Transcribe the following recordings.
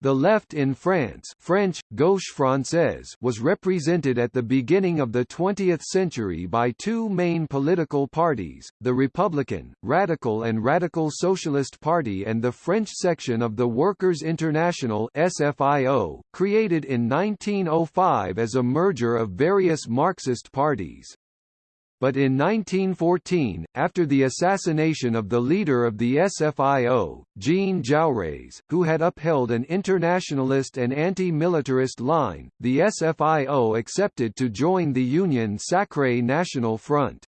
The left in France French, Gauche Française was represented at the beginning of the 20th century by two main political parties, the Republican, Radical and Radical Socialist Party and the French section of the Workers' International SFIO, created in 1905 as a merger of various Marxist parties. But in 1914, after the assassination of the leader of the SFIO, Jean Jaurès, who had upheld an internationalist and anti-militarist line, the SFIO accepted to join the Union Sacré National Front.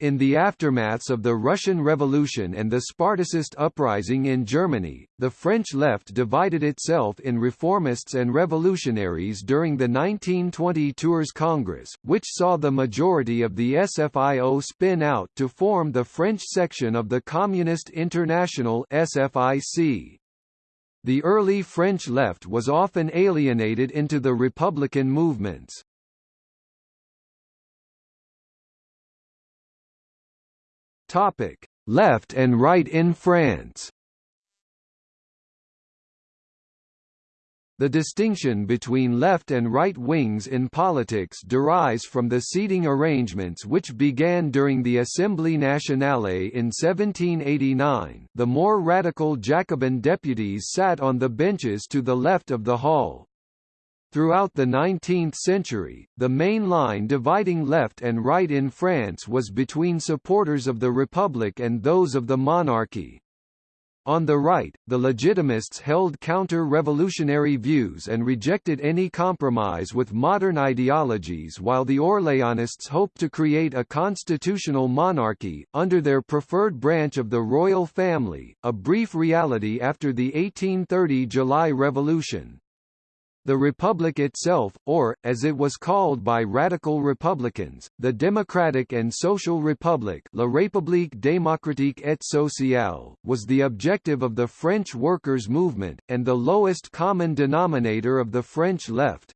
In the aftermaths of the Russian Revolution and the Spartacist uprising in Germany, the French left divided itself in reformists and revolutionaries during the 1920 Tours Congress, which saw the majority of the SFIO spin out to form the French section of the Communist International SFIC. The early French left was often alienated into the republican movements. Topic: Left and right in France. The distinction between left and right wings in politics derives from the seating arrangements which began during the Assemblée nationale in 1789. The more radical Jacobin deputies sat on the benches to the left of the hall, Throughout the 19th century, the main line dividing left and right in France was between supporters of the Republic and those of the monarchy. On the right, the Legitimists held counter-revolutionary views and rejected any compromise with modern ideologies while the Orléanists hoped to create a constitutional monarchy, under their preferred branch of the royal family, a brief reality after the 1830 July Revolution. The Republic itself, or, as it was called by radical Republicans, the Democratic and Social Republic La République démocratique et sociale, was the objective of the French workers' movement, and the lowest common denominator of the French left.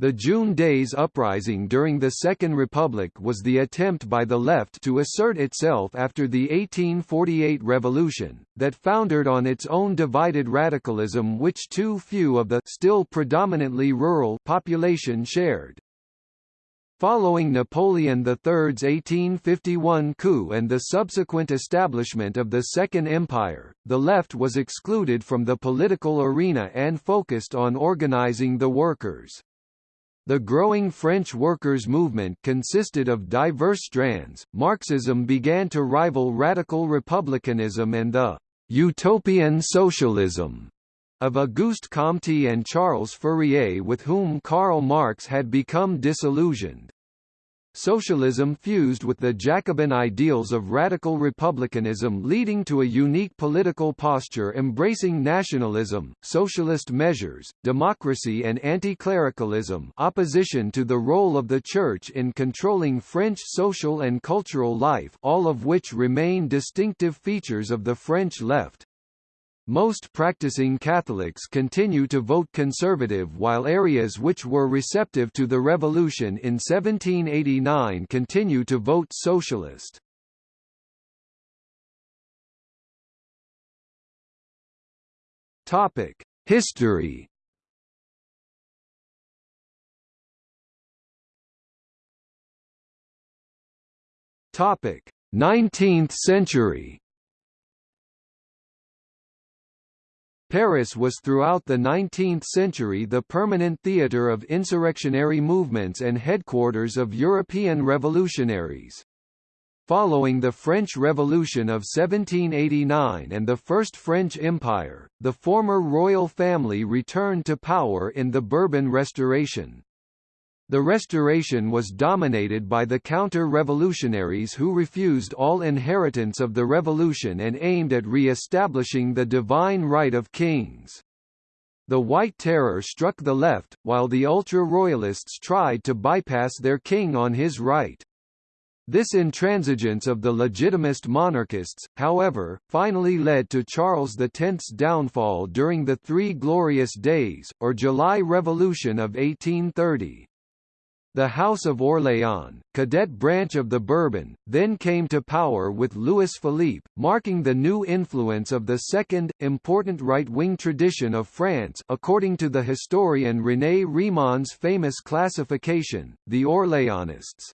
The June Days uprising during the Second Republic was the attempt by the left to assert itself after the 1848 revolution, that foundered on its own divided radicalism which too few of the still predominantly rural population shared. Following Napoleon III's 1851 coup and the subsequent establishment of the Second Empire, the left was excluded from the political arena and focused on organizing the workers. The growing French workers' movement consisted of diverse strands. Marxism began to rival radical republicanism and the utopian socialism of Auguste Comte and Charles Fourier with whom Karl Marx had become disillusioned. Socialism fused with the Jacobin ideals of radical republicanism leading to a unique political posture embracing nationalism, socialist measures, democracy and anti-clericalism opposition to the role of the Church in controlling French social and cultural life all of which remain distinctive features of the French left. Most practicing Catholics continue to vote conservative while areas which were receptive to the revolution in 1789 continue to vote socialist. Topic: History. Topic: 19th century. Paris was throughout the 19th century the permanent theatre of insurrectionary movements and headquarters of European revolutionaries. Following the French Revolution of 1789 and the First French Empire, the former royal family returned to power in the Bourbon Restoration. The Restoration was dominated by the counter-revolutionaries who refused all inheritance of the revolution and aimed at re-establishing the divine right of kings. The White Terror struck the left, while the ultra-royalists tried to bypass their king on his right. This intransigence of the legitimist monarchists, however, finally led to Charles X's downfall during the Three Glorious Days, or July Revolution of 1830. The House of Orléans, cadet branch of the Bourbon, then came to power with Louis Philippe, marking the new influence of the second, important right-wing tradition of France according to the historian René Rémond's famous classification, the Orléanists.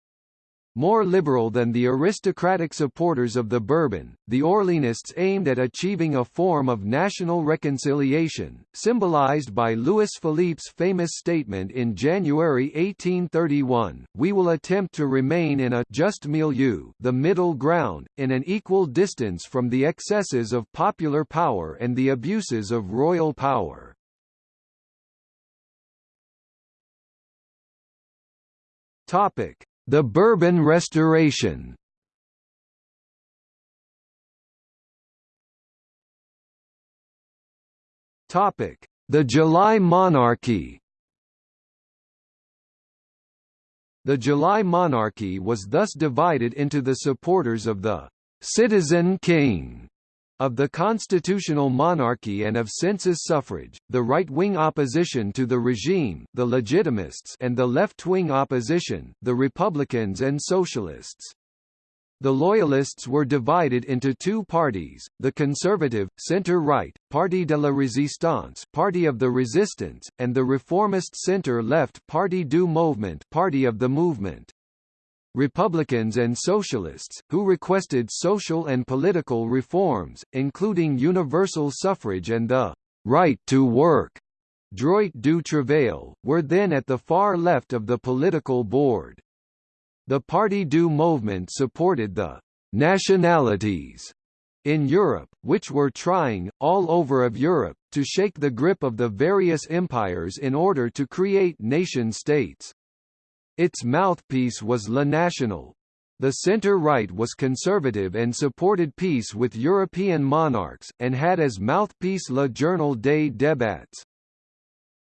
More liberal than the aristocratic supporters of the Bourbon, the Orleanists aimed at achieving a form of national reconciliation, symbolized by Louis Philippe's famous statement in January 1831, we will attempt to remain in a just milieu the middle ground, in an equal distance from the excesses of popular power and the abuses of royal power. Topic. The Bourbon Restoration. The July Monarchy. The July monarchy was thus divided into the supporters of the citizen king of the constitutional monarchy and of census suffrage, the right-wing opposition to the regime the Legitimists and the left-wing opposition, the Republicans and Socialists. The Loyalists were divided into two parties, the conservative, centre-right, Parti de la Résistance Party of the Resistance, and the reformist centre-left Parti du Mouvement Party of the Movement. Republicans and Socialists, who requested social and political reforms, including universal suffrage and the right to work, droit du travail, were then at the far left of the political board. The Parti du Mouvement supported the nationalities in Europe, which were trying, all over of Europe, to shake the grip of the various empires in order to create nation-states. Its mouthpiece was Le National. The centre-right was conservative and supported peace with European monarchs, and had as mouthpiece Le Journal des Débats.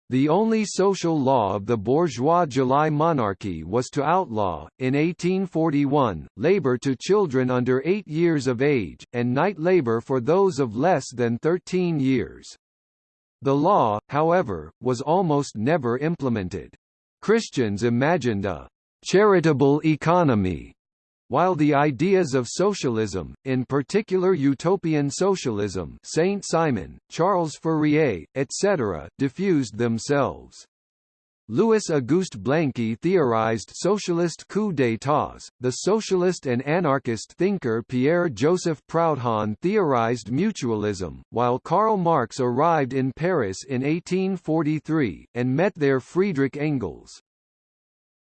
The only social law of the bourgeois July monarchy was to outlaw, in 1841, labour to children under eight years of age, and night labour for those of less than 13 years. The law, however, was almost never implemented. Christians imagined a charitable economy, while the ideas of socialism, in particular utopian socialism Saint-Simon, Charles Fourier, etc., diffused themselves. Louis-Auguste Blanqui theorized socialist coups d'états, the socialist and anarchist thinker Pierre-Joseph Proudhon theorized mutualism, while Karl Marx arrived in Paris in 1843, and met there Friedrich Engels.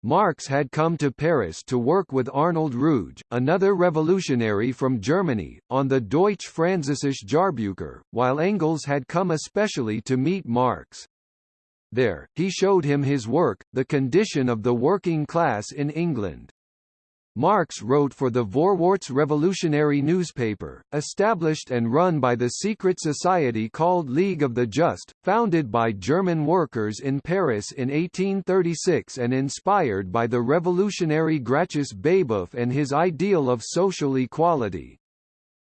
Marx had come to Paris to work with Arnold Ruge, another revolutionary from Germany, on the Deutsch-Französische Jahrbucher, while Engels had come especially to meet Marx. There, he showed him his work, The Condition of the Working Class in England. Marx wrote for the Vorwärts revolutionary newspaper, established and run by the secret society called League of the Just, founded by German workers in Paris in 1836 and inspired by the revolutionary Gracchus Babeuf and his ideal of social equality.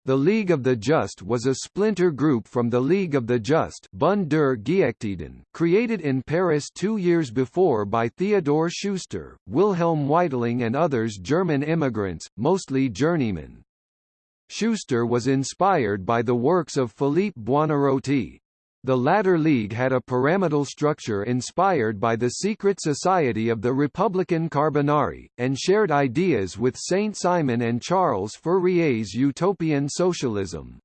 The League of the Just was a splinter group from the League of the Just Bund der created in Paris two years before by Theodor Schuster, Wilhelm Weitling and others German immigrants, mostly journeymen. Schuster was inspired by the works of Philippe Buonarroti, the latter league had a pyramidal structure inspired by the secret society of the Republican Carbonari, and shared ideas with Saint-Simon and Charles Fourier's utopian socialism.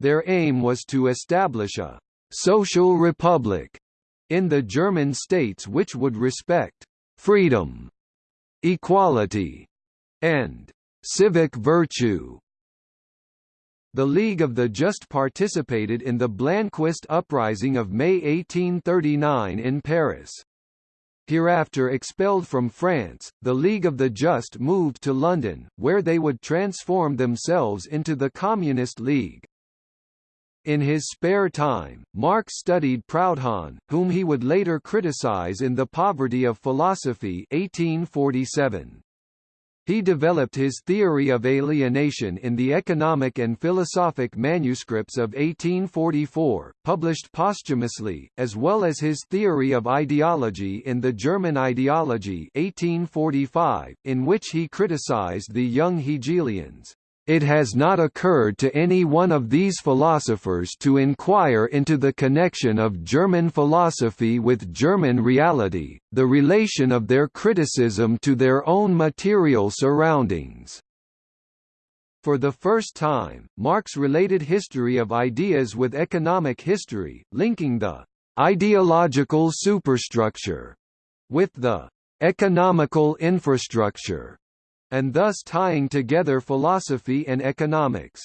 Their aim was to establish a «social republic» in the German states which would respect «freedom», «equality» and «civic virtue» The League of the Just participated in the Blanquist uprising of May 1839 in Paris. Hereafter expelled from France, the League of the Just moved to London, where they would transform themselves into the Communist League. In his spare time, Marx studied Proudhon, whom he would later criticize in The Poverty of Philosophy 1847. He developed his theory of alienation in the Economic and Philosophic manuscripts of 1844, published posthumously, as well as his theory of ideology in the German Ideology 1845, in which he criticized the young Hegelians. It has not occurred to any one of these philosophers to inquire into the connection of German philosophy with German reality, the relation of their criticism to their own material surroundings. For the first time, Marx related history of ideas with economic history, linking the ideological superstructure with the economical infrastructure and thus tying together philosophy and economics.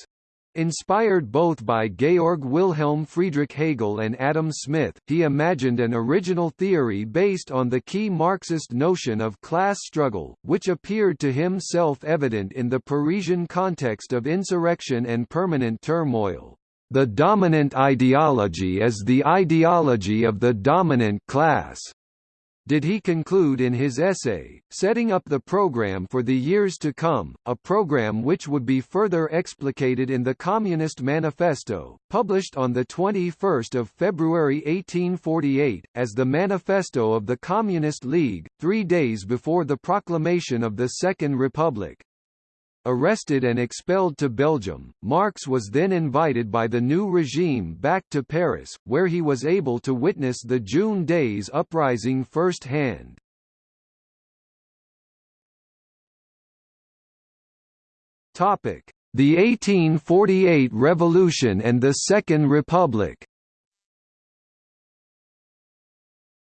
Inspired both by Georg Wilhelm Friedrich Hegel and Adam Smith, he imagined an original theory based on the key Marxist notion of class struggle, which appeared to him self-evident in the Parisian context of insurrection and permanent turmoil. The dominant ideology is the ideology of the dominant class did he conclude in his essay, setting up the program for the years to come, a program which would be further explicated in the Communist Manifesto, published on 21 February 1848, as the Manifesto of the Communist League, three days before the proclamation of the Second Republic. Arrested and expelled to Belgium, Marx was then invited by the new regime back to Paris, where he was able to witness the June Days uprising firsthand. The 1848 Revolution and the Second Republic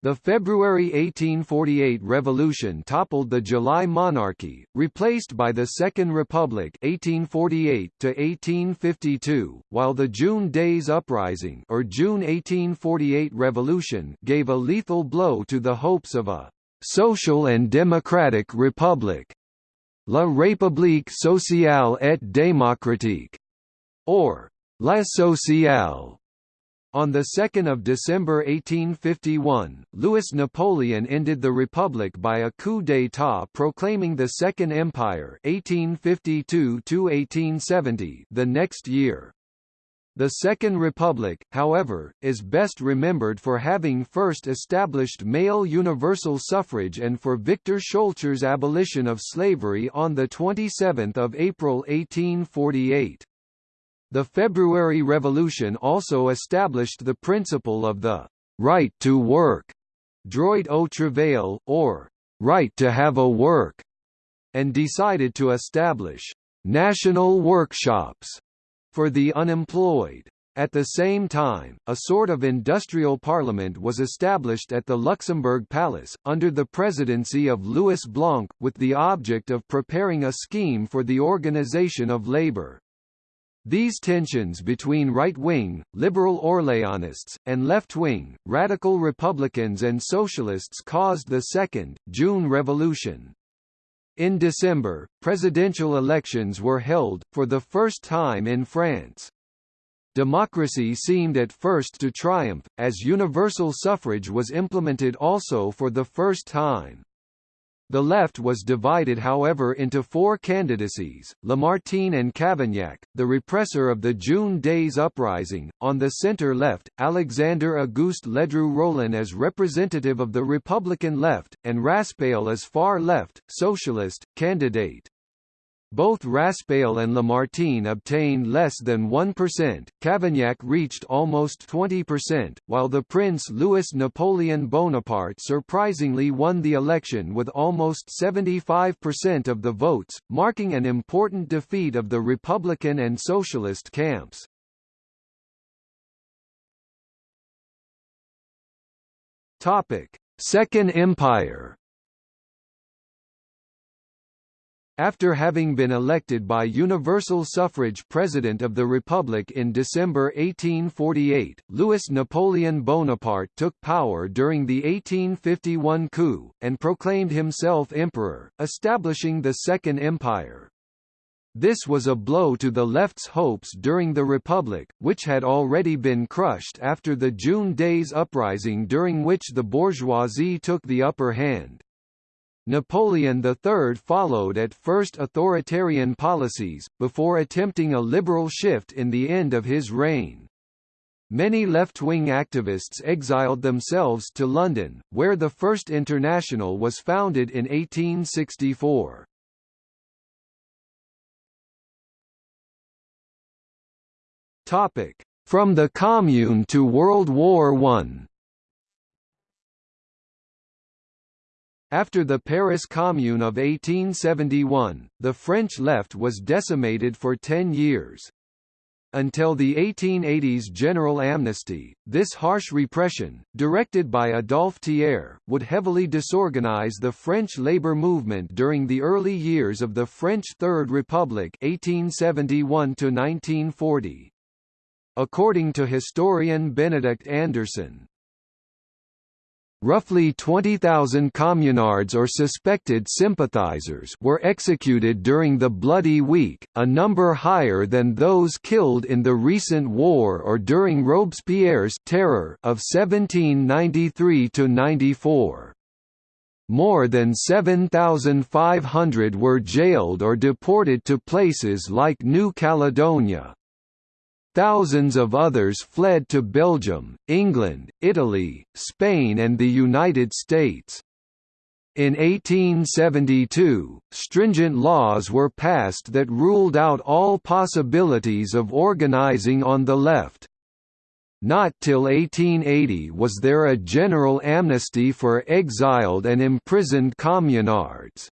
The February 1848 revolution toppled the July monarchy, replaced by the Second Republic 1848 1852, while the June Days Uprising or June 1848 revolution gave a lethal blow to the hopes of a social and democratic republic. La République sociale et démocratique, or La Sociale, on 2 December 1851, Louis Napoleon ended the Republic by a coup d'état proclaiming the Second Empire 1852 the next year. The Second Republic, however, is best remembered for having first established male universal suffrage and for Victor Schœlcher's abolition of slavery on 27 April 1848. The February Revolution also established the principle of the right to work, droit au travail, or right to have a work, and decided to establish national workshops for the unemployed. At the same time, a sort of industrial parliament was established at the Luxembourg Palace, under the presidency of Louis Blanc, with the object of preparing a scheme for the organization of labor. These tensions between right-wing, liberal Orléanists, and left-wing, radical Republicans and Socialists caused the Second, June Revolution. In December, presidential elections were held, for the first time in France. Democracy seemed at first to triumph, as universal suffrage was implemented also for the first time. The left was divided however into four candidacies, Lamartine and Cavaignac, the repressor of the June Days Uprising, on the center-left, Alexander Auguste Ledru Rollin as representative of the Republican left, and Raspail as far-left, socialist, candidate. Both Raspail and Lamartine obtained less than 1%, Cavaignac reached almost 20%, while the Prince Louis Napoleon Bonaparte surprisingly won the election with almost 75% of the votes, marking an important defeat of the Republican and Socialist camps. Second Empire After having been elected by universal suffrage President of the Republic in December 1848, Louis Napoleon Bonaparte took power during the 1851 coup, and proclaimed himself emperor, establishing the Second Empire. This was a blow to the left's hopes during the Republic, which had already been crushed after the June Days uprising during which the bourgeoisie took the upper hand. Napoleon III followed at first authoritarian policies, before attempting a liberal shift in the end of his reign. Many left-wing activists exiled themselves to London, where the First International was founded in 1864. From the Commune to World War I After the Paris Commune of 1871, the French left was decimated for ten years. Until the 1880s general amnesty, this harsh repression, directed by Adolphe Thiers, would heavily disorganize the French labor movement during the early years of the French Third Republic 1871 -1940. According to historian Benedict Anderson, Roughly 20,000 communards or suspected sympathizers were executed during the Bloody Week, a number higher than those killed in the recent war or during Robespierre's terror of 1793–94. More than 7,500 were jailed or deported to places like New Caledonia, Thousands of others fled to Belgium, England, Italy, Spain and the United States. In 1872, stringent laws were passed that ruled out all possibilities of organizing on the left. Not till 1880 was there a general amnesty for exiled and imprisoned communards.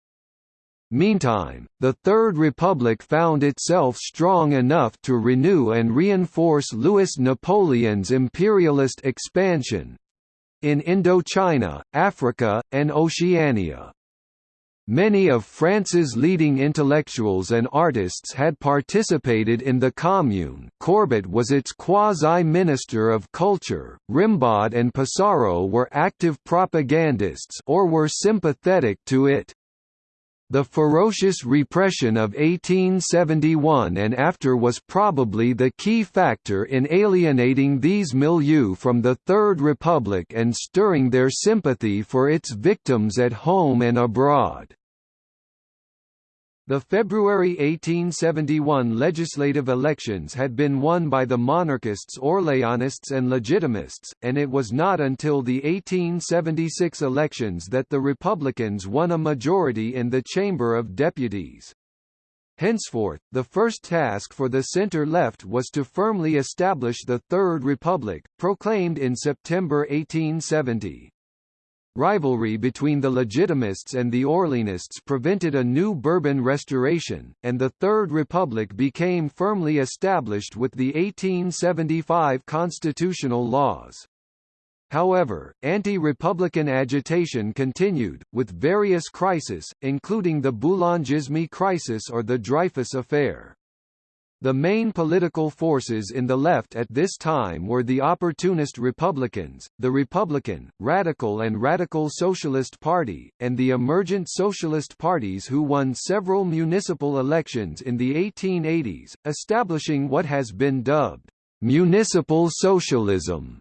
Meantime, the Third Republic found itself strong enough to renew and reinforce Louis Napoleon's imperialist expansion—in Indochina, Africa, and Oceania. Many of France's leading intellectuals and artists had participated in the Commune Courbet was its quasi-minister of culture, Rimbaud and Pissarro were active propagandists or were sympathetic to it. The ferocious repression of 1871 and after was probably the key factor in alienating these milieux from the Third Republic and stirring their sympathy for its victims at home and abroad. The February 1871 legislative elections had been won by the monarchists Orléanists and Legitimists, and it was not until the 1876 elections that the Republicans won a majority in the Chamber of Deputies. Henceforth, the first task for the centre-left was to firmly establish the Third Republic, proclaimed in September 1870. Rivalry between the Legitimists and the Orleanists prevented a new Bourbon restoration, and the Third Republic became firmly established with the 1875 constitutional laws. However, anti-republican agitation continued, with various crises, including the Boulangisme crisis or the Dreyfus affair. The main political forces in the left at this time were the opportunist Republicans, the Republican, Radical and Radical Socialist Party, and the emergent socialist parties who won several municipal elections in the 1880s, establishing what has been dubbed municipal socialism.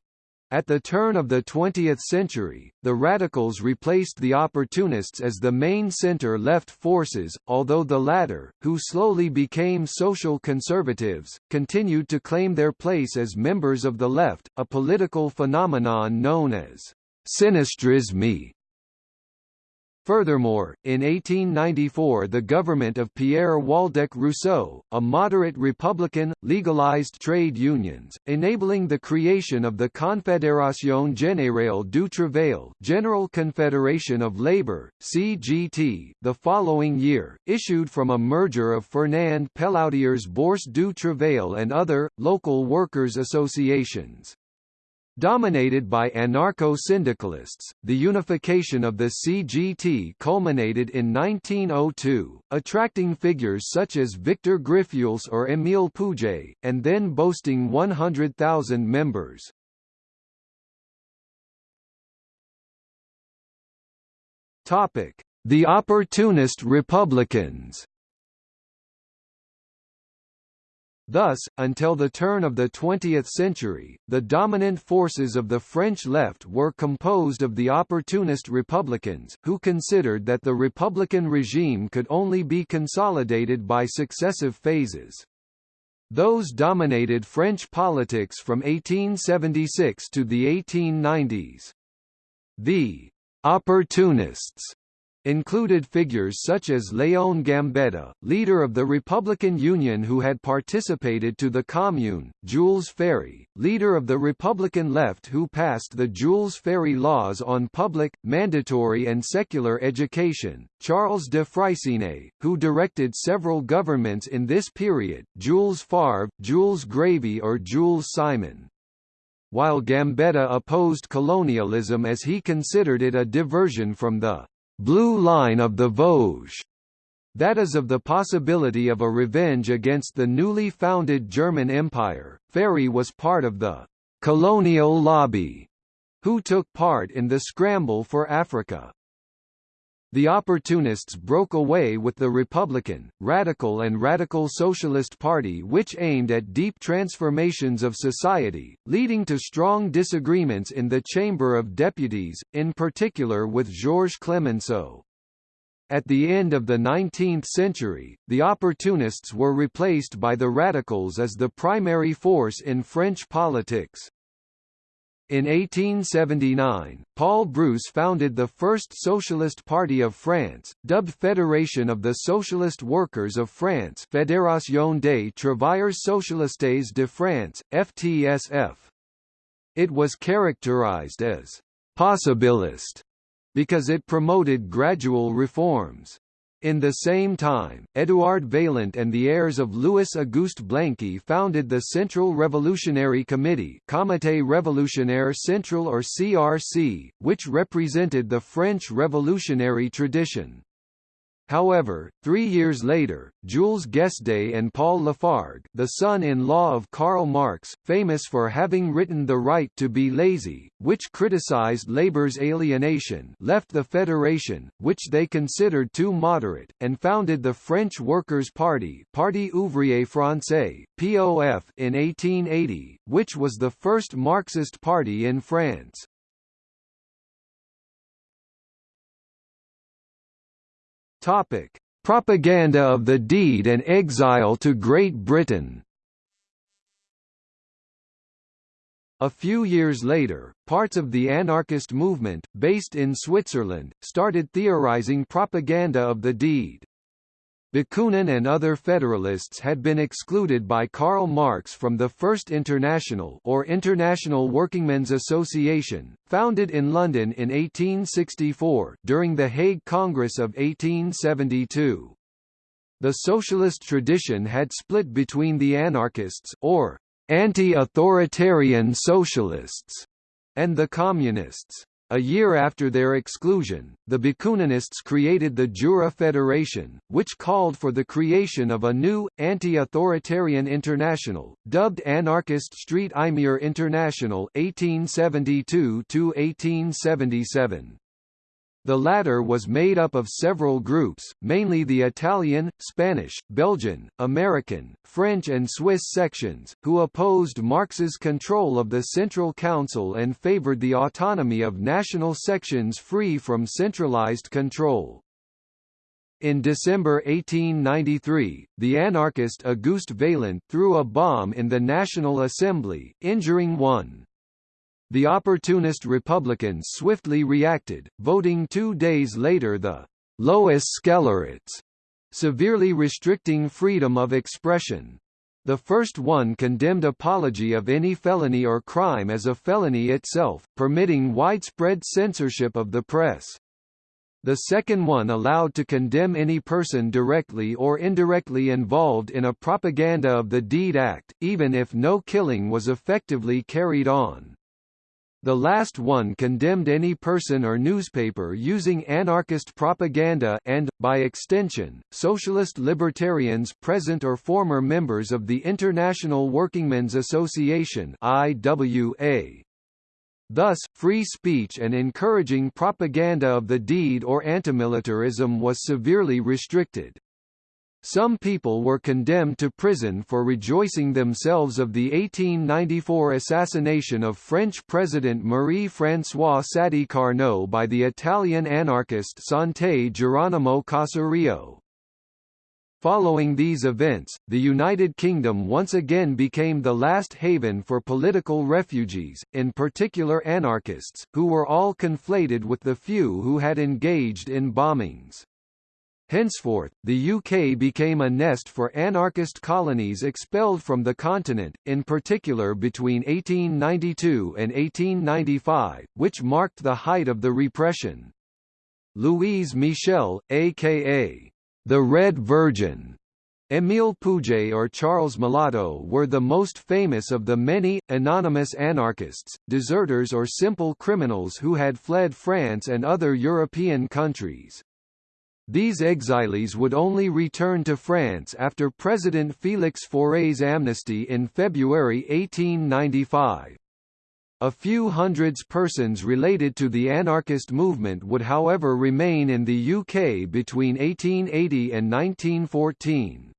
At the turn of the 20th century, the radicals replaced the opportunists as the main center-left forces, although the latter, who slowly became social conservatives, continued to claim their place as members of the left, a political phenomenon known as sinistrisme. Furthermore, in 1894 the government of Pierre Waldeck Rousseau, a moderate Republican, legalized trade unions, enabling the creation of the Confédération Générale du Travail General Confederation of Labour, CGT, the following year, issued from a merger of Fernand Pelloutier's Bourse du Travail and other, local workers' associations. Dominated by anarcho-syndicalists, the unification of the CGT culminated in 1902, attracting figures such as Victor Griffuelhes or Émile Pouget, and then boasting 100,000 members. The Opportunist Republicans Thus, until the turn of the 20th century, the dominant forces of the French left were composed of the opportunist republicans, who considered that the republican regime could only be consolidated by successive phases. Those dominated French politics from 1876 to the 1890s. The opportunists included figures such as Léon Gambetta, leader of the Republican Union who had participated to the Commune, Jules Ferry, leader of the Republican left who passed the Jules Ferry laws on public, mandatory and secular education, Charles de Freycinet, who directed several governments in this period, Jules Favre, Jules Grévy or Jules Simon. While Gambetta opposed colonialism as he considered it a diversion from the blue line of the Vosges, that is of the possibility of a revenge against the newly founded German Empire. Ferry was part of the colonial lobby, who took part in the scramble for Africa the opportunists broke away with the Republican, Radical and Radical Socialist Party which aimed at deep transformations of society, leading to strong disagreements in the Chamber of Deputies, in particular with Georges Clemenceau. At the end of the 19th century, the opportunists were replaced by the radicals as the primary force in French politics. In 1879, Paul Brousse founded the first Socialist Party of France, dubbed Fédération of the Socialist Workers of France Fédération des Travailleurs Socialistes de France, FTSF. It was characterized as «possibilist» because it promoted gradual reforms. In the same time, Édouard Vaillant and the heirs of Louis-Auguste Blanqui founded the Central Revolutionary Committee Comité Révolutionnaire Central or CRC, which represented the French revolutionary tradition. However, three years later, Jules Guesde and Paul Lafargue the son-in-law of Karl Marx, famous for having written The Right to be Lazy, which criticized labor's alienation left the Federation, which they considered too moderate, and founded the French Workers' Party Parti Ouvrier Français, POF in 1880, which was the first Marxist party in France. Topic: Propaganda of the deed and exile to Great Britain. A few years later, parts of the anarchist movement, based in Switzerland, started theorizing propaganda of the deed. Bakunin and other Federalists had been excluded by Karl Marx from the First International or International Workingmen's Association, founded in London in 1864 during the Hague Congress of 1872. The socialist tradition had split between the anarchists or anti-authoritarian socialists and the communists. A year after their exclusion, the Bakuninists created the Jura Federation, which called for the creation of a new, anti-authoritarian international, dubbed Anarchist Street Imier International 1872–1877. The latter was made up of several groups, mainly the Italian, Spanish, Belgian, American, French and Swiss sections, who opposed Marx's control of the Central Council and favored the autonomy of national sections free from centralized control. In December 1893, the anarchist Auguste Vaillant threw a bomb in the National Assembly, injuring one. The opportunist Republicans swiftly reacted, voting two days later the «Lois Scélérates», severely restricting freedom of expression. The first one condemned apology of any felony or crime as a felony itself, permitting widespread censorship of the press. The second one allowed to condemn any person directly or indirectly involved in a propaganda of the Deed Act, even if no killing was effectively carried on. The last one condemned any person or newspaper using anarchist propaganda and, by extension, socialist libertarians present or former members of the International Workingmen's Association IWA. Thus, free speech and encouraging propaganda of the deed or antimilitarism was severely restricted. Some people were condemned to prison for rejoicing themselves of the 1894 assassination of French President Marie-François Sadi Carnot by the Italian anarchist Sante Geronimo Caserio. Following these events, the United Kingdom once again became the last haven for political refugees, in particular anarchists, who were all conflated with the few who had engaged in bombings. Henceforth, the UK became a nest for anarchist colonies expelled from the continent, in particular between 1892 and 1895, which marked the height of the repression. Louise Michel, a.k.a. the Red Virgin, Émile Pouget or Charles Malato were the most famous of the many, anonymous anarchists, deserters or simple criminals who had fled France and other European countries. These exiles would only return to France after President Félix Faure's amnesty in February 1895. A few hundreds persons related to the anarchist movement would however remain in the UK between 1880 and 1914.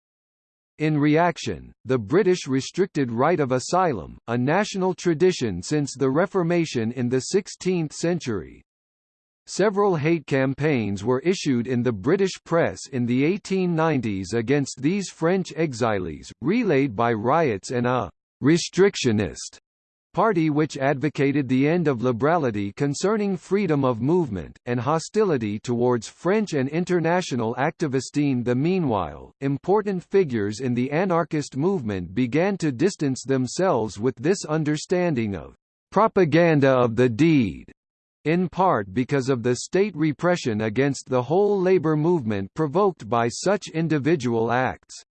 In reaction, the British restricted right of asylum, a national tradition since the Reformation in the 16th century, Several hate campaigns were issued in the British press in the 1890s against these French exiles, relayed by riots and a «restrictionist» party which advocated the end of liberality concerning freedom of movement, and hostility towards French and international activists. The meanwhile, important figures in the anarchist movement began to distance themselves with this understanding of propaganda of the deed in part because of the state repression against the whole labor movement provoked by such individual acts.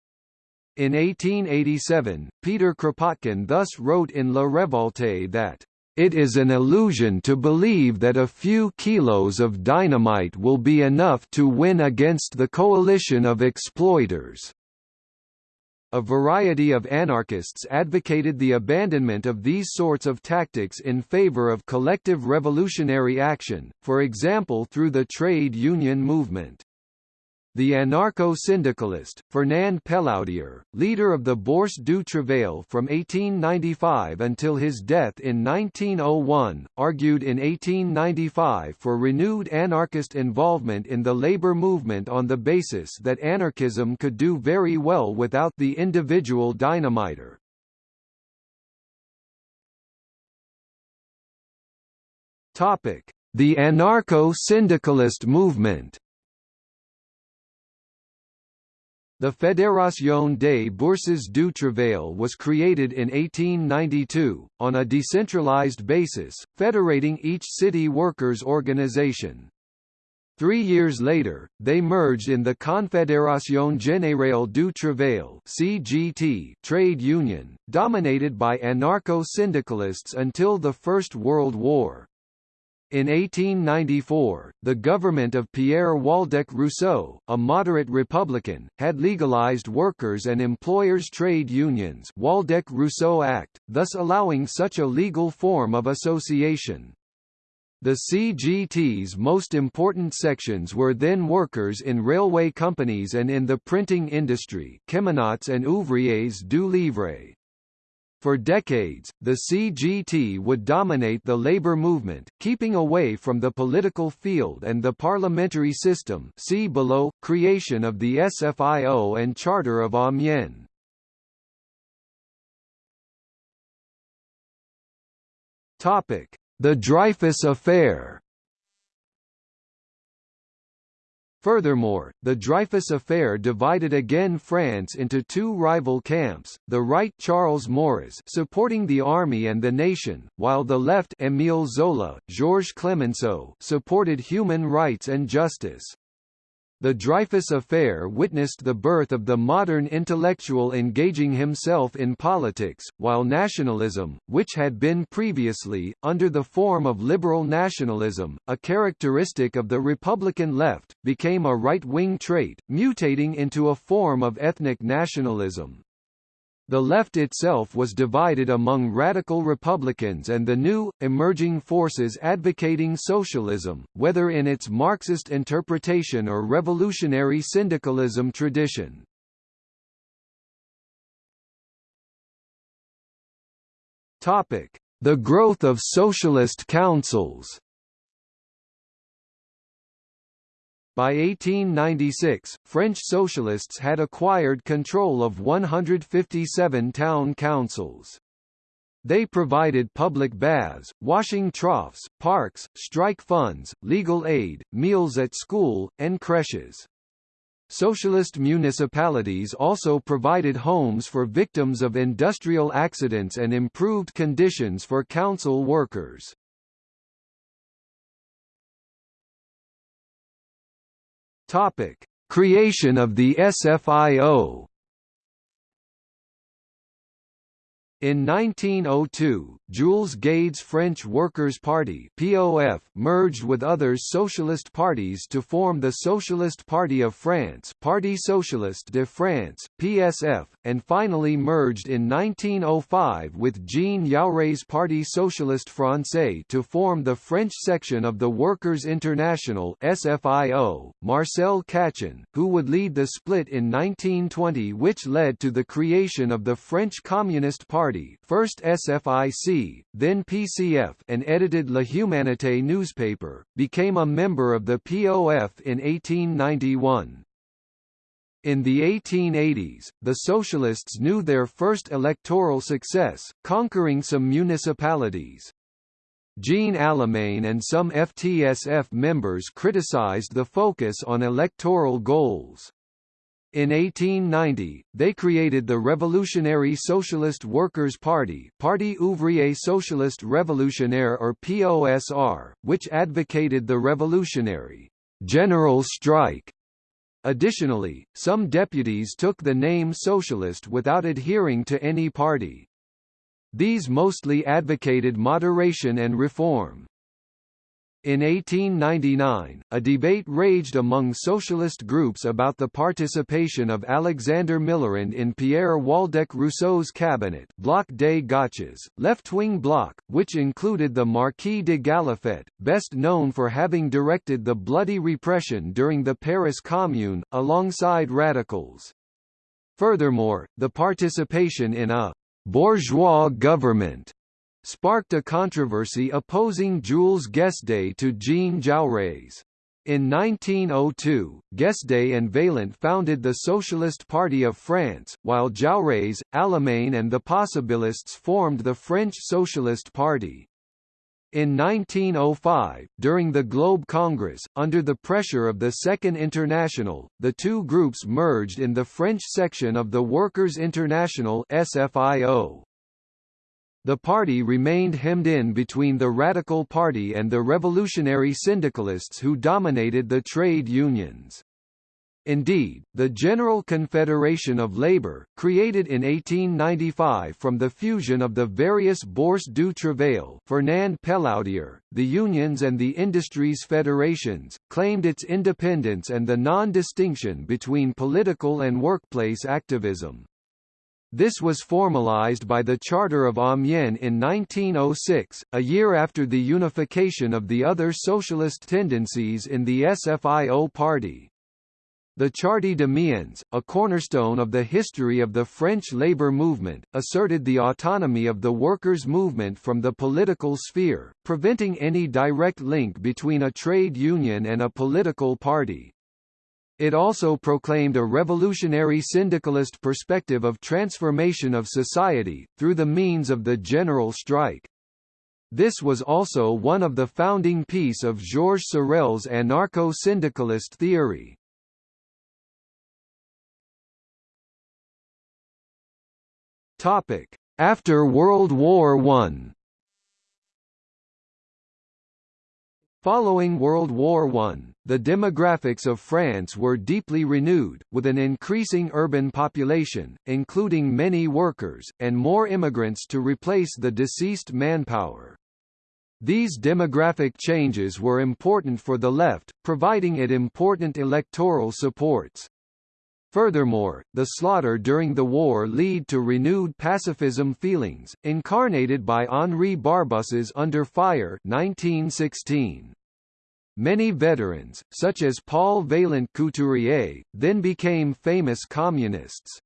In 1887, Peter Kropotkin thus wrote in La Révolte that, "...it is an illusion to believe that a few kilos of dynamite will be enough to win against the coalition of exploiters." A variety of anarchists advocated the abandonment of these sorts of tactics in favor of collective revolutionary action, for example through the trade union movement. The anarcho-syndicalist, Fernand Pelloutier, leader of the Bourse du Travail from 1895 until his death in 1901, argued in 1895 for renewed anarchist involvement in the labor movement on the basis that anarchism could do very well without the individual dynamiter. The anarcho-syndicalist movement The Fédération des Bourses du Travail was created in 1892, on a decentralized basis, federating each city workers' organization. Three years later, they merged in the Confédération Générale du Travail (CGT) trade union, dominated by anarcho-syndicalists until the First World War. In 1894, the government of Pierre Waldeck Rousseau, a moderate Republican, had legalized workers' and employers' trade unions Waldeck-Rousseau Act, thus allowing such a legal form of association. The CGT's most important sections were then workers in railway companies and in the printing industry Cheminots and Ouvriers du Livre. For decades, the CGT would dominate the labor movement, keeping away from the political field and the parliamentary system see below, creation of the SFIO and Charter of ah Amiens. The Dreyfus Affair Furthermore, the Dreyfus affair divided again France into two rival camps, the right Charles Maurras supporting the army and the nation, while the left Émile Zola, Georges Clemenceau supported human rights and justice. The Dreyfus Affair witnessed the birth of the modern intellectual engaging himself in politics, while nationalism, which had been previously, under the form of liberal nationalism, a characteristic of the Republican left, became a right-wing trait, mutating into a form of ethnic nationalism. The left itself was divided among radical Republicans and the new, emerging forces advocating socialism, whether in its Marxist interpretation or revolutionary syndicalism tradition. The growth of socialist councils By 1896, French socialists had acquired control of 157 town councils. They provided public baths, washing troughs, parks, strike funds, legal aid, meals at school, and creches. Socialist municipalities also provided homes for victims of industrial accidents and improved conditions for council workers. Topic: Creation of the SFIO In 1902, Jules Guesde's French Workers' Party (POF) merged with other socialist parties to form the Socialist Party of France, Parti Socialiste de France (PSF), and finally merged in 1905 with Jean Jaurès Parti Socialiste Français to form the French section of the Workers' International (SFIO). Marcel Cachin, who would lead the split in 1920 which led to the creation of the French Communist Party Party first SFIC, then PCF and edited La Humanité newspaper, became a member of the POF in 1891. In the 1880s, the Socialists knew their first electoral success, conquering some municipalities. Jean Allemane and some FTSF members criticized the focus on electoral goals. In 1890, they created the Revolutionary Socialist Workers' Party Parti Ouvrier Socialiste Révolutionnaire or POSR, which advocated the revolutionary general strike. Additionally, some deputies took the name socialist without adhering to any party. These mostly advocated moderation and reform. In 1899, a debate raged among socialist groups about the participation of Alexander Millerand in Pierre Waldeck Rousseau's cabinet Bloc des Gauches, left-wing bloc, which included the Marquis de Galliffet, best known for having directed the bloody repression during the Paris Commune, alongside radicals. Furthermore, the participation in a bourgeois government sparked a controversy opposing Jules Guesde to Jean Jaurès. In 1902, Guesde and Vaillant founded the Socialist Party of France, while Jaurès, Allemane and the Possibilists formed the French Socialist Party. In 1905, during the Globe Congress, under the pressure of the Second International, the two groups merged in the French section of the Workers' International SFIO. The party remained hemmed in between the Radical Party and the revolutionary syndicalists who dominated the trade unions. Indeed, the General Confederation of Labour, created in 1895 from the fusion of the various Bourse du Travail Fernand Pelloutier, the unions and the industries federations, claimed its independence and the non-distinction between political and workplace activism. This was formalized by the Charter of ah Amiens in 1906, a year after the unification of the other socialist tendencies in the SFIO party. The Charte d'Amiens, a cornerstone of the history of the French labour movement, asserted the autonomy of the workers' movement from the political sphere, preventing any direct link between a trade union and a political party. It also proclaimed a revolutionary syndicalist perspective of transformation of society, through the means of the general strike. This was also one of the founding piece of Georges Sorel's anarcho-syndicalist theory. After World War I Following World War I, the demographics of France were deeply renewed, with an increasing urban population, including many workers, and more immigrants to replace the deceased manpower. These demographic changes were important for the left, providing it important electoral supports. Furthermore, the slaughter during the war led to renewed pacifism feelings, incarnated by Henri Barbusse's Under Fire 1916. Many veterans, such as Paul Vaillant Couturier, then became famous communists.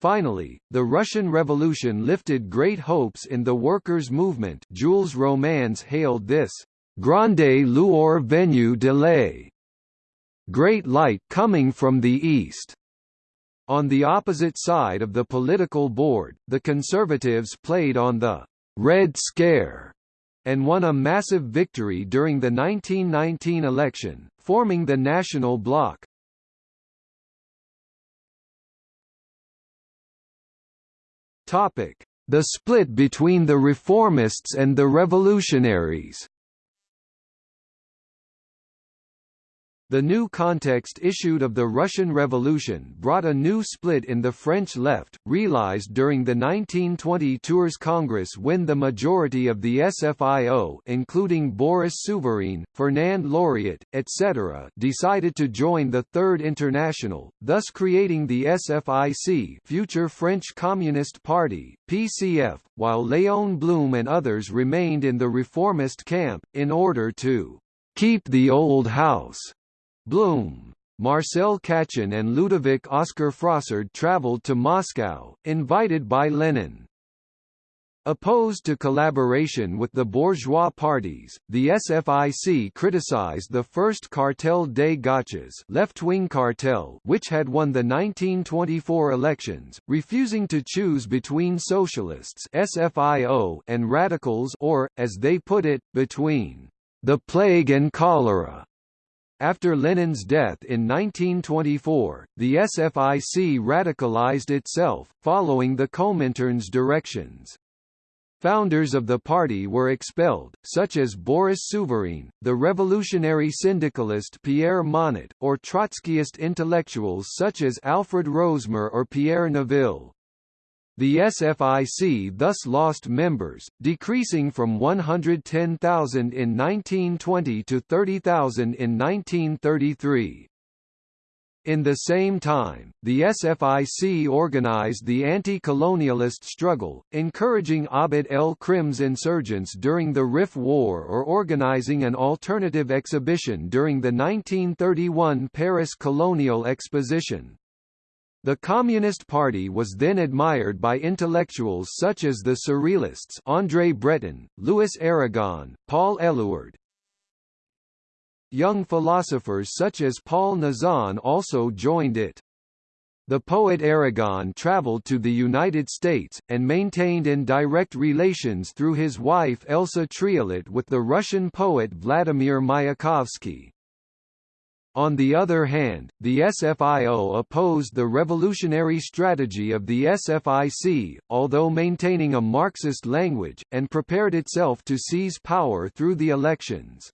Finally, the Russian Revolution lifted great hopes in the workers' movement Jules Romains hailed this, «grande lueur venue de l'Est» great light coming from the east. On the opposite side of the political board, the Conservatives played on the «Red Scare» and won a massive victory during the 1919 election, forming the National Bloc. The split between the reformists and the revolutionaries The new context issued of the Russian Revolution brought a new split in the French left, realized during the 1920 Tours Congress when the majority of the SFIO including Boris Souvarine, Fernand Loriot, etc. decided to join the Third International, thus creating the SFIC Future French Communist Party, PCF, while Léon Blum and others remained in the reformist camp, in order to keep the old house Blum, Marcel Cachin and Ludovic Oscar Frossard traveled to Moscow, invited by Lenin. Opposed to collaboration with the bourgeois parties, the SFIC criticized the first Cartel des Gauches left-wing cartel which had won the 1924 elections, refusing to choose between socialists SFIO and radicals or, as they put it, between the plague and cholera. After Lenin's death in 1924, the SFIC radicalized itself, following the Comintern's directions. Founders of the party were expelled, such as Boris Souvarine, the revolutionary syndicalist Pierre Monatte, or Trotskyist intellectuals such as Alfred Rosmer or Pierre Naville. The SFIC thus lost members, decreasing from 110,000 in 1920 to 30,000 in 1933. In the same time, the SFIC organized the anti-colonialist struggle, encouraging Abd el-Krim's insurgents during the Rif War or organizing an alternative exhibition during the 1931 Paris Colonial Exposition. The Communist Party was then admired by intellectuals such as the Surrealists André Breton, Louis Aragon, Paul Eluard. Young philosophers such as Paul Nizan also joined it. The poet Aragon traveled to the United States, and maintained indirect relations through his wife Elsa Triolet with the Russian poet Vladimir Mayakovsky. On the other hand, the SFIO opposed the revolutionary strategy of the SFIC, although maintaining a Marxist language, and prepared itself to seize power through the elections.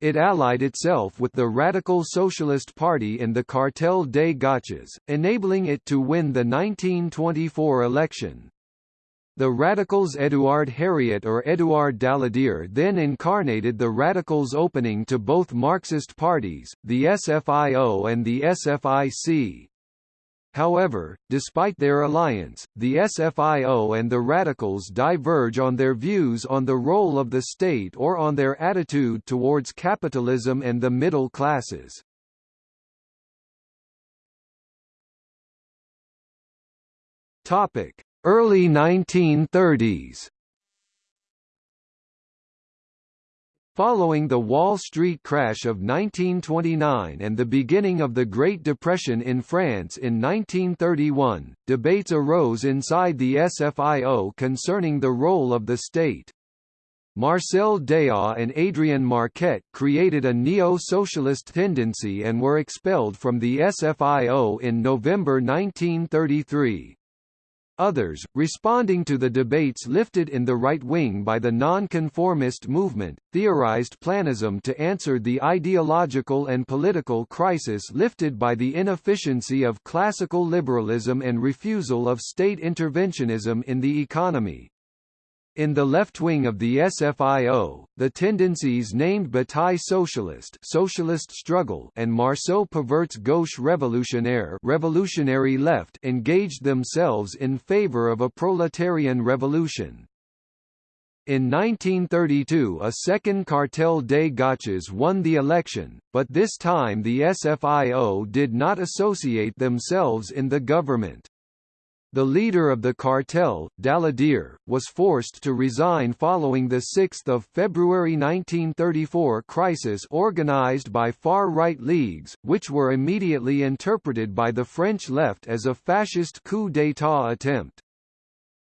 It allied itself with the Radical Socialist Party in the Cartel des Gauches, enabling it to win the 1924 election. The Radicals Édouard Herriot or Édouard Daladier then incarnated the Radicals opening to both Marxist parties, the SFIO and the SFIC. However, despite their alliance, the SFIO and the Radicals diverge on their views on the role of the state or on their attitude towards capitalism and the middle classes. Topic: Early 1930s Following the Wall Street crash of 1929 and the beginning of the Great Depression in France in 1931, debates arose inside the SFIO concerning the role of the state. Marcel Déat and Adrien Marquet created a neo-socialist tendency and were expelled from the SFIO in November 1933. Others, responding to the debates lifted in the right wing by the nonconformist movement, theorized planism to answer the ideological and political crisis lifted by the inefficiency of classical liberalism and refusal of state interventionism in the economy. In the left wing of the SFIO, the tendencies named Bataille Socialist Socialist Struggle and Marceau Pivert's Gauche Révolutionnaire Revolutionary Left engaged themselves in favor of a proletarian revolution. In 1932 a second Cartel des Gauches won the election, but this time the SFIO did not associate themselves in the government. The leader of the cartel, Daladier, was forced to resign following the 6 February 1934 crisis organized by far-right leagues, which were immediately interpreted by the French left as a fascist coup d'état attempt.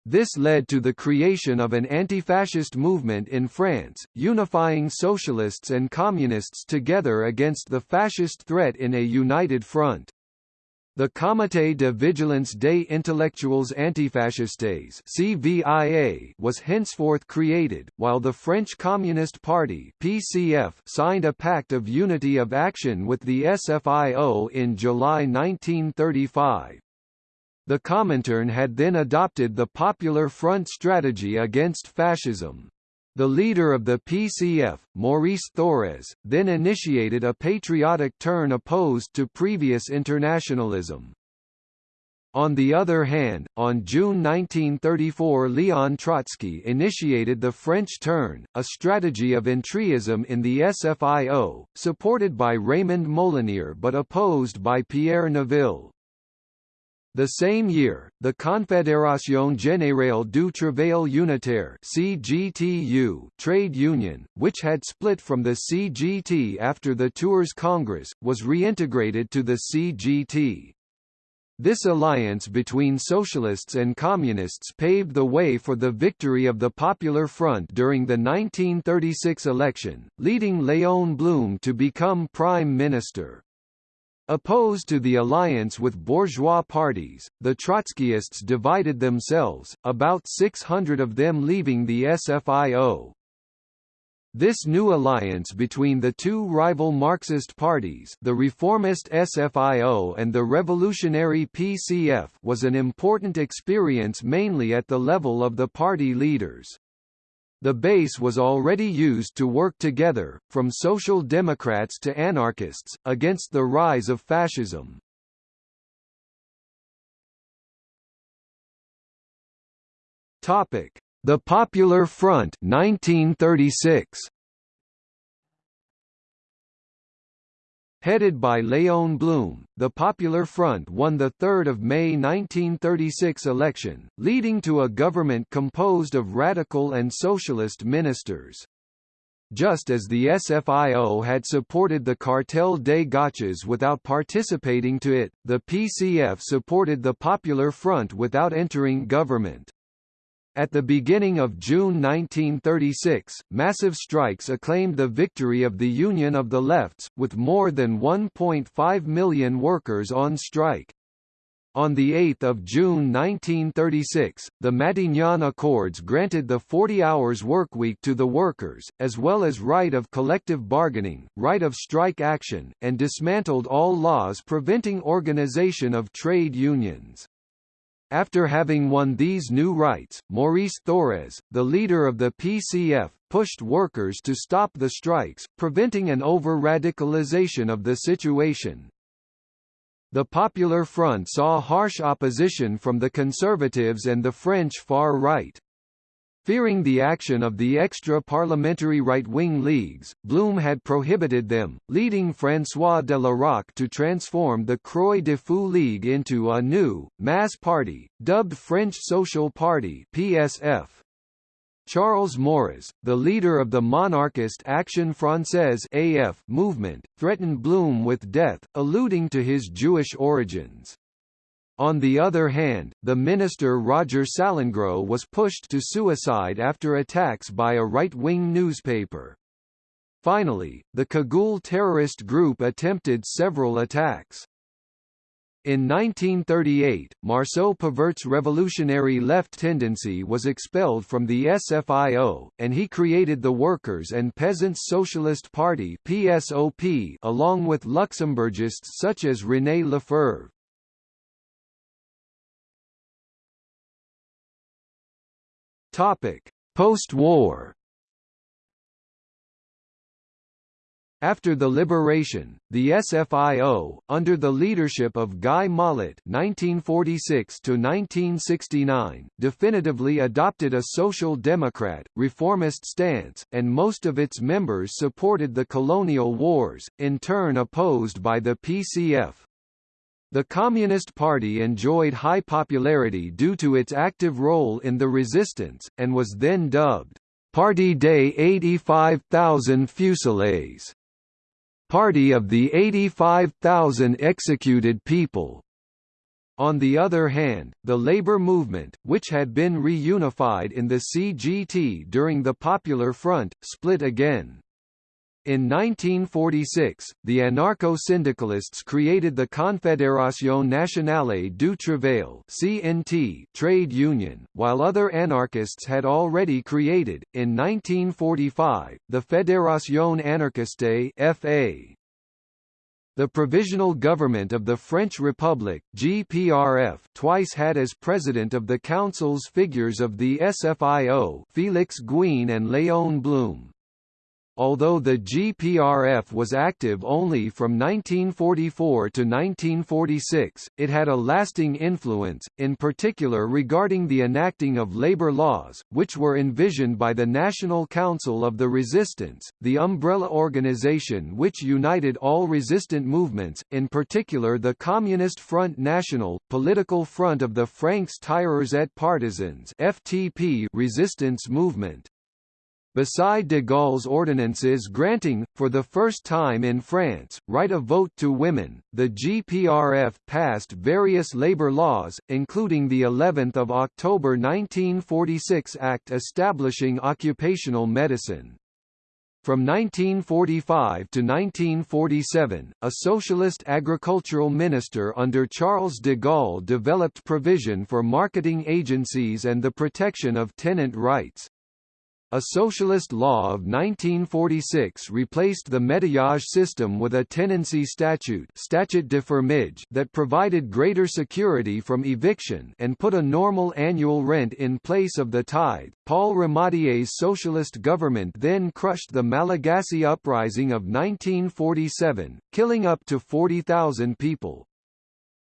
This led to the creation of an anti-fascist movement in France, unifying socialists and communists together against the fascist threat in a united front. The Comité de Vigilance des Intellectuels Antifascistes (CVIA) was henceforth created, while the French Communist Party (PCF) signed a pact of unity of action with the SFIO in July 1935. The Comintern had then adopted the Popular Front strategy against fascism. The leader of the PCF, Maurice Thorez, then initiated a patriotic turn opposed to previous internationalism. On the other hand, on June 1934 Leon Trotsky initiated the French turn, a strategy of entryism in the SFIO, supported by Raymond Molinier but opposed by Pierre Naville. The same year, the Confédération Générale du Travail Unitaire (CGTU) trade union, which had split from the CGT after the Tours Congress, was reintegrated to the CGT. This alliance between socialists and communists paved the way for the victory of the Popular Front during the 1936 election, leading Léon Blum to become prime minister. Opposed to the alliance with bourgeois parties, the Trotskyists divided themselves, about 600 of them leaving the SFIO. This new alliance between the two rival Marxist parties the reformist SFIO and the revolutionary PCF was an important experience mainly at the level of the party leaders. The base was already used to work together, from social democrats to anarchists, against the rise of fascism. The Popular Front 1936. Headed by Léon Blum, the Popular Front won the 3 May 1936 election, leading to a government composed of radical and socialist ministers. Just as the SFIO had supported the Cartel des Gauches without participating to it, the PCF supported the Popular Front without entering government. At the beginning of June 1936, massive strikes acclaimed the victory of the Union of the Lefts, with more than 1.5 million workers on strike. On 8 June 1936, the Matignon Accords granted the 40 hours workweek to the workers, as well as right of collective bargaining, right of strike action, and dismantled all laws preventing organization of trade unions. After having won these new rights, Maurice Thorez, the leader of the PCF, pushed workers to stop the strikes, preventing an over-radicalization of the situation. The Popular Front saw harsh opposition from the conservatives and the French far right. Fearing the action of the extra-parliamentary right-wing leagues, Blum had prohibited them, leading François de La Rocque to transform the Croix de Feu League into a new, mass party, dubbed French Social Party PSF. Charles Maurras, the leader of the monarchist Action Française AF movement, threatened Blum with death, alluding to his Jewish origins. On the other hand, the minister Roger Salengro was pushed to suicide after attacks by a right-wing newspaper. Finally, the Cagoule terrorist group attempted several attacks. In 1938, Marceau Pivert's revolutionary left tendency was expelled from the SFIO, and he created the Workers' and Peasants' Socialist Party PSOP along with Luxembourgists such as René Lefeuvre. Topic: Post-war. After the liberation, the SFIO, under the leadership of Guy Mollet (1946–1969), definitively adopted a social democrat, reformist stance, and most of its members supported the colonial wars, in turn opposed by the PCF. The Communist Party enjoyed high popularity due to its active role in the resistance, and was then dubbed, "'Parti des 85,000 fusillés' Party of the 85,000 executed people. On the other hand, the labor movement, which had been reunified in the CGT during the Popular Front, split again. In 1946, the anarcho-syndicalists created the Confédération Nationale du Travail (CNT) trade union, while other anarchists had already created, in 1945, the Fédération Anarchiste (FA). The Provisional Government of the French Republic (GPRF) twice had as president of the councils figures of the SFIO, Félix Gouin and Léon Blum. Although the GPRF was active only from 1944 to 1946, it had a lasting influence, in particular regarding the enacting of labor laws, which were envisioned by the National Council of the Resistance, the umbrella organization which united all resistant movements, in particular the Communist Front National, political front of the Francs Tireurs et Partisans FTP resistance movement. Beside de Gaulle's ordinances granting, for the first time in France, right of vote to women, the GPRF passed various labor laws, including the 11th of October 1946 Act establishing occupational medicine. From 1945 to 1947, a socialist agricultural minister under Charles de Gaulle developed provision for marketing agencies and the protection of tenant rights. A socialist law of 1946 replaced the métayage system with a tenancy statute statute de fermage that provided greater security from eviction and put a normal annual rent in place of the tithe. Paul Ramadier's socialist government then crushed the Malagasy uprising of 1947, killing up to 40,000 people.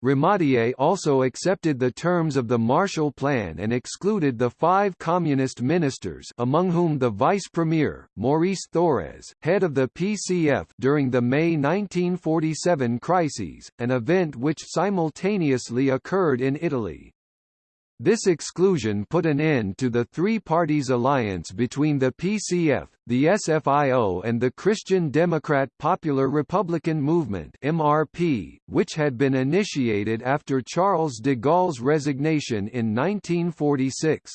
Ramadier also accepted the terms of the Marshall Plan and excluded the five communist ministers among whom the vice-premier, Maurice Thorez, head of the PCF during the May 1947 crises, an event which simultaneously occurred in Italy. This exclusion put an end to the three parties alliance between the PCF, the SFIO and the Christian Democrat Popular Republican Movement MRP, which had been initiated after Charles de Gaulle's resignation in 1946.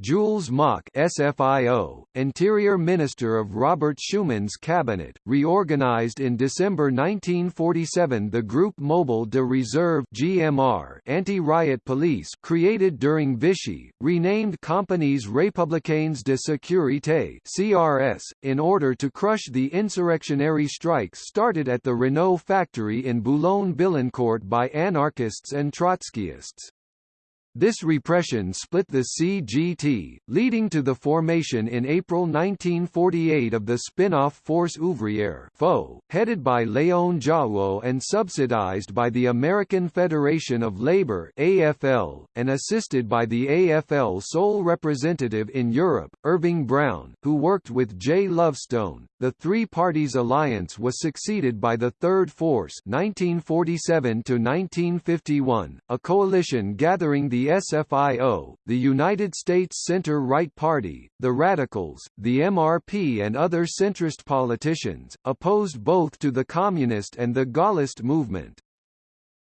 Jules Moch SFIO, Interior Minister of Robert Schuman's cabinet, reorganized in December 1947 the Group Mobile de Reserve GMR anti-riot police created during Vichy, renamed Compagnies Républicaines de Sécurité CRS, in order to crush the insurrectionary strikes started at the Renault factory in Boulogne-Billancourt by anarchists and Trotskyists. This repression split the CGT, leading to the formation in April 1948 of the spin-off Force Ouvrière FO, headed by Léon Jouhaux and subsidized by the American Federation of Labor AFL, and assisted by the AFL sole representative in Europe, Irving Brown, who worked with J. Lovestone. The three parties alliance was succeeded by the Third Force 1947 1951, a coalition gathering the SFIO, the United States Center-Right Party, the Radicals, the MRP and other centrist politicians, opposed both to the Communist and the Gaullist movement.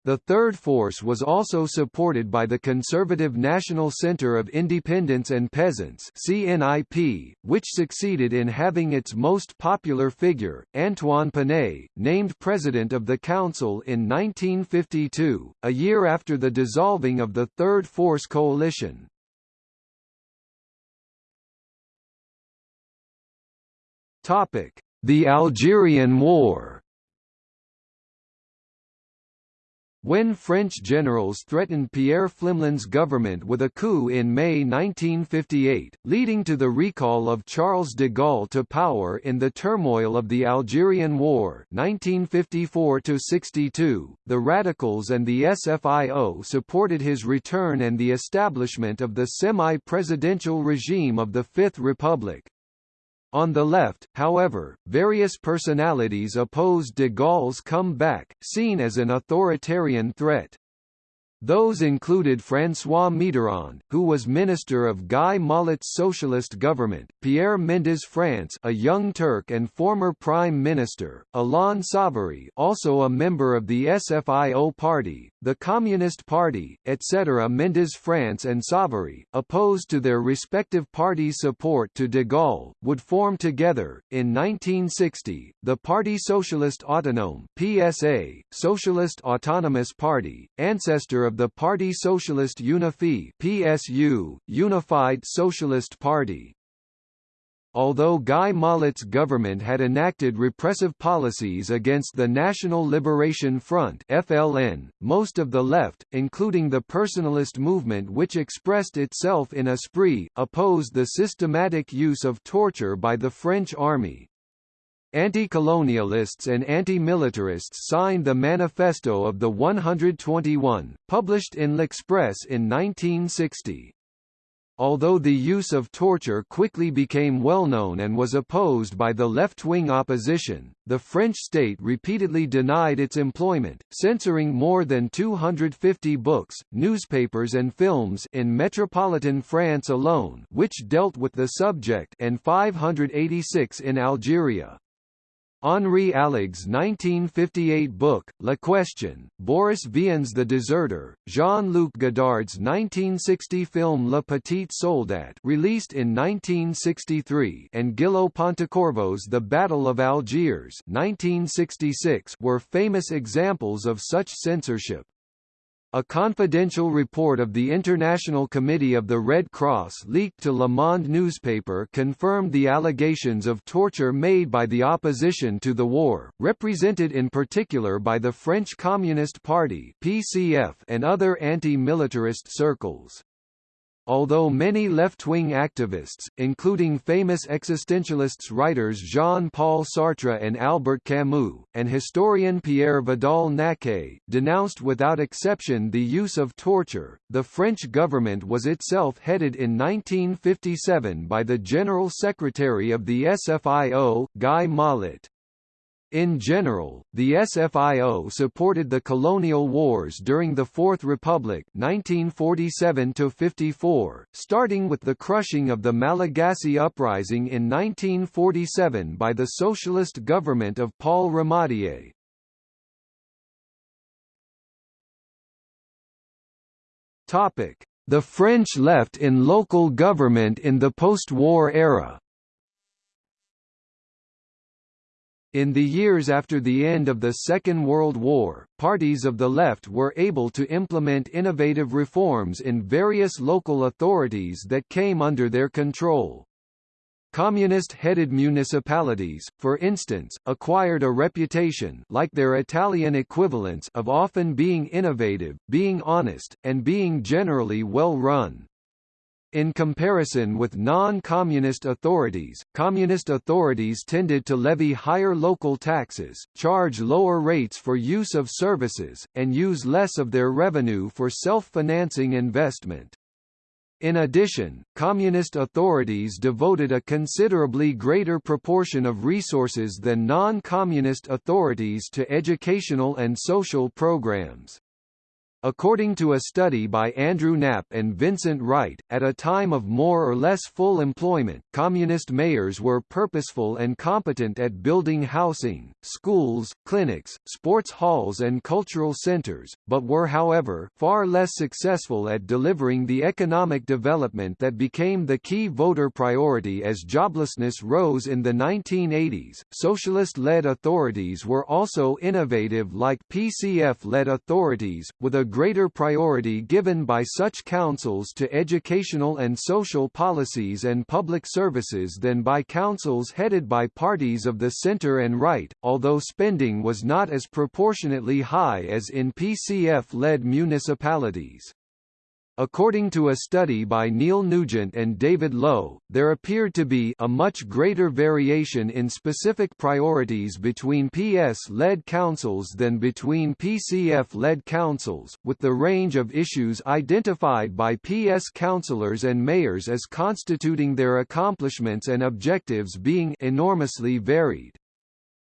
The Third Force was also supported by the Conservative National Centre of Independents and Peasants CNIP, which succeeded in having its most popular figure, Antoine Pinay, named President of the Council in 1952, a year after the dissolving of the Third Force coalition. The Algerian War When French generals threatened Pierre Pflimlin's government with a coup in May 1958, leading to the recall of Charles de Gaulle to power in the turmoil of the Algerian War 1954–62, the Radicals and the SFIO supported his return and the establishment of the semi-presidential regime of the Fifth Republic. On the left, however, various personalities opposed de Gaulle's comeback, seen as an authoritarian threat. Those included François Mitterrand, who was minister of Guy Mollet's socialist government, Pierre Mendès France a young Turk and former prime minister, Alain Savary also a member of the SFIO party, the Communist Party, etc. Mendès France and Savary, opposed to their respective parties' support to de Gaulle, would form together, in 1960, the Parti Socialiste Autonome PSA, Socialist Autonomous Party, ancestor of the Parti Socialist Unifié PSU, Unified Socialist Party. Although Guy Mollet's government had enacted repressive policies against the National Liberation Front FLN, most of the left, including the personalist movement which expressed itself in Esprit, opposed the systematic use of torture by the French army. Anti-colonialists and anti-militarists signed the Manifesto of the 121, published in L'Express in 1960. Although the use of torture quickly became well known and was opposed by the left-wing opposition, the French state repeatedly denied its employment, censoring more than 250 books, newspapers and films in metropolitan France alone which dealt with the subject and 586 in Algeria. Henri Alleg's 1958 book, La Question, Boris Vian's The Deserter, Jean-Luc Godard's 1960 film Le Petit Soldat released in 1963 and Gillo Pontecorvo's The Battle of Algiers 1966 were famous examples of such censorship. A confidential report of the International Committee of the Red Cross leaked to Le Monde newspaper confirmed the allegations of torture made by the opposition to the war, represented in particular by the French Communist Party (PCF) and other anti-militarist circles. Although many left-wing activists, including famous existentialists writers Jean-Paul Sartre and Albert Camus, and historian Pierre Vidal-Naquet, denounced without exception the use of torture, the French government was itself headed in 1957 by the General Secretary of the SFIO, Guy Mollet. In general, the SFIO supported the colonial wars during the Fourth Republic 1947 starting with the crushing of the Malagasy Uprising in 1947 by the socialist government of Paul Ramadier. The French left in local government in the post-war era In the years after the end of the Second World War, parties of the left were able to implement innovative reforms in various local authorities that came under their control. Communist-headed municipalities, for instance, acquired a reputation like their Italian equivalents of often being innovative, being honest, and being generally well run. In comparison with non-communist authorities, communist authorities tended to levy higher local taxes, charge lower rates for use of services, and use less of their revenue for self-financing investment. In addition, communist authorities devoted a considerably greater proportion of resources than non-communist authorities to educational and social programs. According to a study by Andrew Knapp and Vincent Wright, at a time of more or less full employment, communist mayors were purposeful and competent at building housing, schools, clinics, sports halls and cultural centers, but were however, far less successful at delivering the economic development that became the key voter priority as joblessness rose in the 1980s. Socialist-led authorities were also innovative like PCF-led authorities, with a greater priority given by such councils to educational and social policies and public services than by councils headed by parties of the center and right, although spending was not as proportionately high as in PCF-led municipalities. According to a study by Neil Nugent and David Lowe, there appeared to be a much greater variation in specific priorities between PS-led councils than between PCF-led councils, with the range of issues identified by PS councillors and mayors as constituting their accomplishments and objectives being enormously varied.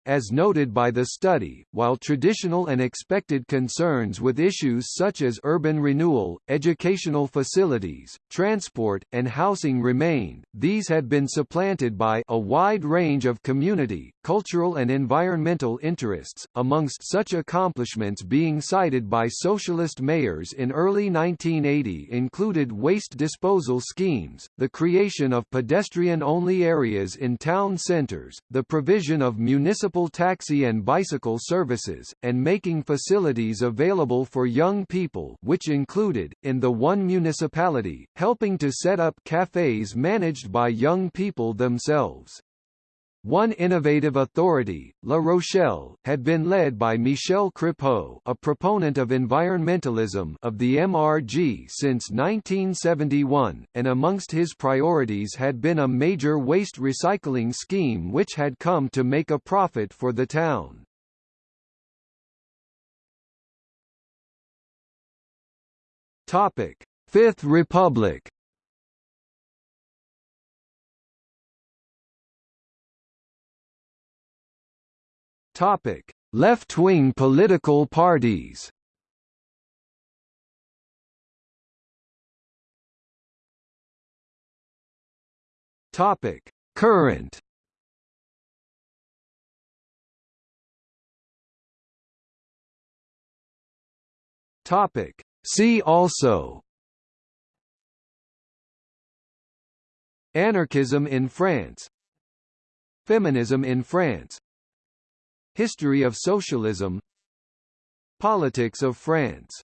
As noted by the study, while traditional and expected concerns with issues such as urban renewal, educational facilities, transport, and housing remain, these had been supplanted by a wide range of community, cultural and environmental interests, amongst such accomplishments being cited by socialist mayors in early 1980 included waste disposal schemes, the creation of pedestrian-only areas in town centers, the provision of municipal municipal taxi and bicycle services, and making facilities available for young people which included, in the one municipality, helping to set up cafes managed by young people themselves. One innovative authority, La Rochelle, had been led by Michel Crépeau a proponent of environmentalism of the MRG since 1971, and amongst his priorities had been a major waste recycling scheme which had come to make a profit for the town. Topic: Fifth Republic Topic: Left-wing political parties. Topic: Current. Topic: See also. Anarchism in France Feminism in France History of socialism. Politics of France